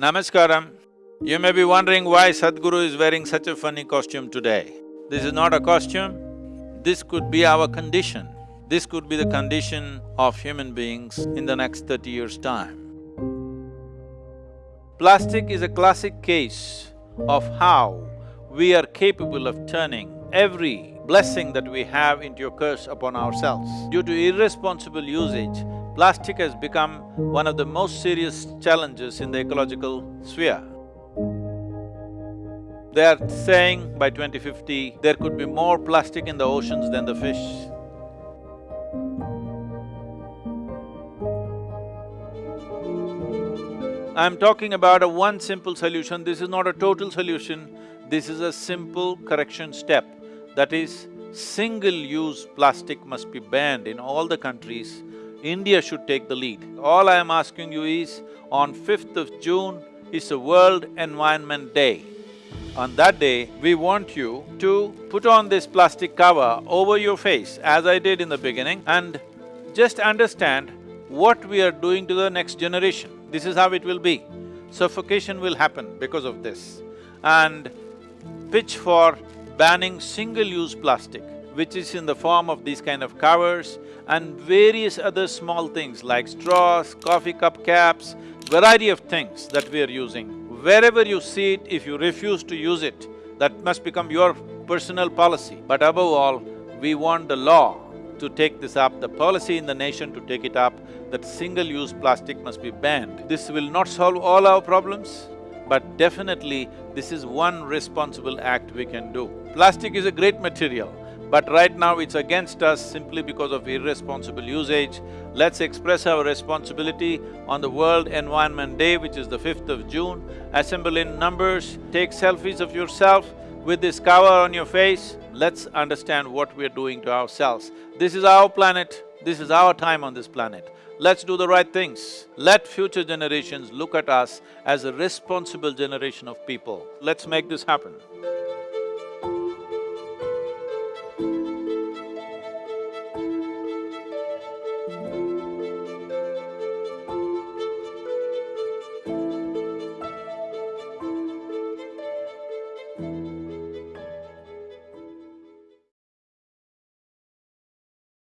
Namaskaram. You may be wondering why Sadhguru is wearing such a funny costume today. This is not a costume, this could be our condition. This could be the condition of human beings in the next thirty years' time. Plastic is a classic case of how we are capable of turning every blessing that we have into a curse upon ourselves. Due to irresponsible usage, plastic has become one of the most serious challenges in the ecological sphere. They are saying by 2050, there could be more plastic in the oceans than the fish. I'm talking about a one simple solution, this is not a total solution, this is a simple correction step. That is, single-use plastic must be banned in all the countries. India should take the lead. All I am asking you is, on 5th of June is the World Environment Day. On that day, we want you to put on this plastic cover over your face, as I did in the beginning, and just understand what we are doing to the next generation. This is how it will be. Suffocation will happen because of this. And pitch for banning single-use plastic, which is in the form of these kind of covers and various other small things like straws, coffee cup caps, variety of things that we are using Wherever you see it, if you refuse to use it, that must become your personal policy. But above all, we want the law to take this up, the policy in the nation to take it up, that single-use plastic must be banned. This will not solve all our problems, but definitely this is one responsible act we can do. Plastic is a great material. But right now it's against us simply because of irresponsible usage. Let's express our responsibility on the World Environment Day, which is the fifth of June. Assemble in numbers, take selfies of yourself with this cover on your face. Let's understand what we're doing to ourselves. This is our planet, this is our time on this planet. Let's do the right things. Let future generations look at us as a responsible generation of people. Let's make this happen.